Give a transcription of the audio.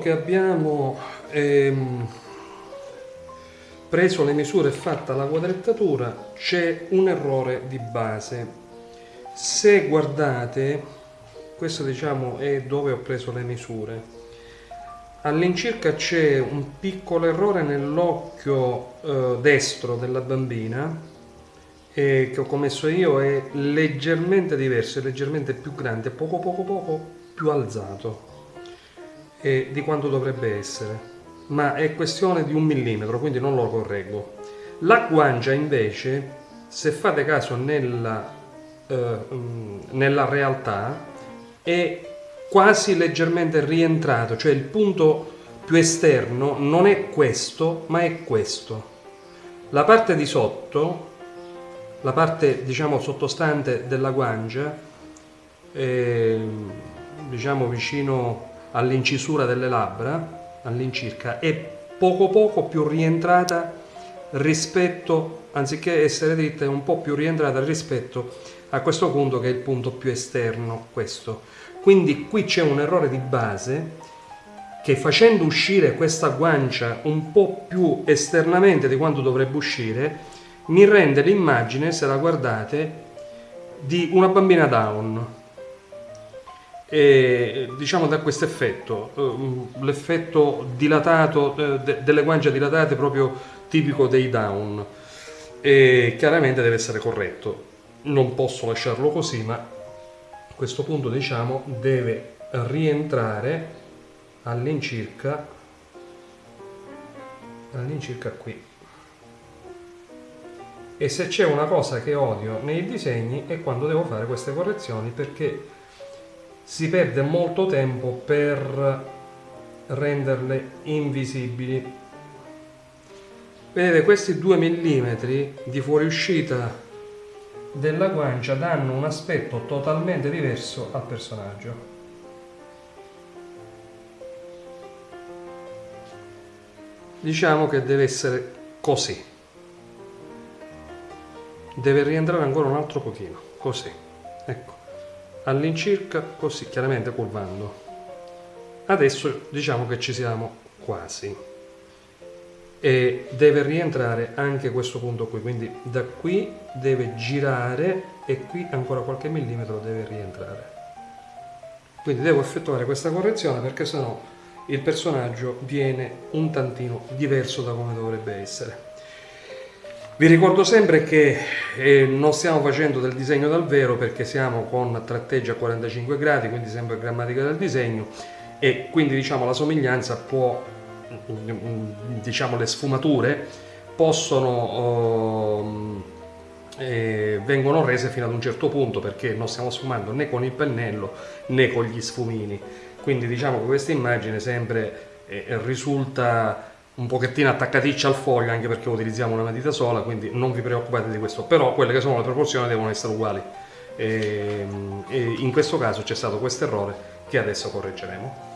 che abbiamo ehm, preso le misure e fatta la quadrettatura c'è un errore di base. Se guardate questo diciamo è dove ho preso le misure. All'incirca c'è un piccolo errore nell'occhio eh, destro della bambina eh, che ho commesso io è leggermente diverso, è leggermente più grande, poco poco poco più alzato eh, di quanto dovrebbe essere ma è questione di un millimetro, quindi non lo correggo. La guancia invece, se fate caso nella, eh, nella realtà, è quasi leggermente rientrato, cioè il punto più esterno non è questo, ma è questo. La parte di sotto, la parte diciamo sottostante della guancia, eh, diciamo vicino all'incisura delle labbra, all'incirca è poco poco più rientrata rispetto, anziché essere dritta, è un po' più rientrata rispetto a questo punto che è il punto più esterno, questo. Quindi qui c'è un errore di base che facendo uscire questa guancia un po' più esternamente di quanto dovrebbe uscire, mi rende l'immagine, se la guardate, di una bambina down e diciamo da questo effetto, eh, l'effetto dilatato eh, delle guance dilatate proprio tipico dei down. E chiaramente deve essere corretto. Non posso lasciarlo così ma a questo punto diciamo deve rientrare all'incirca all'incirca qui. E se c'è una cosa che odio nei disegni è quando devo fare queste correzioni perché si perde molto tempo per renderle invisibili. Vedete questi 2 mm di fuoriuscita della guancia danno un aspetto totalmente diverso al personaggio. Diciamo che deve essere così. Deve rientrare ancora un altro pochino. Così. Ecco all'incirca così chiaramente curvando adesso diciamo che ci siamo quasi. E deve rientrare anche questo punto qui quindi da qui deve girare e qui ancora qualche millimetro deve rientrare. Quindi devo effettuare questa correzione perché sennò il personaggio viene un tantino diverso da come dovrebbe essere vi ricordo sempre che eh, non stiamo facendo del disegno dal vero perché siamo con tratteggia a 45 gradi, quindi sempre grammatica del disegno e quindi diciamo la somiglianza può, diciamo le sfumature possono, eh, vengono rese fino ad un certo punto perché non stiamo sfumando né con il pennello né con gli sfumini. Quindi diciamo che questa immagine sempre eh, risulta un pochettino attaccaticcia al foglio anche perché utilizziamo una matita sola quindi non vi preoccupate di questo. Però quelle che sono le proporzioni devono essere uguali. E, ehm, e in questo caso c'è stato questo errore che adesso correggeremo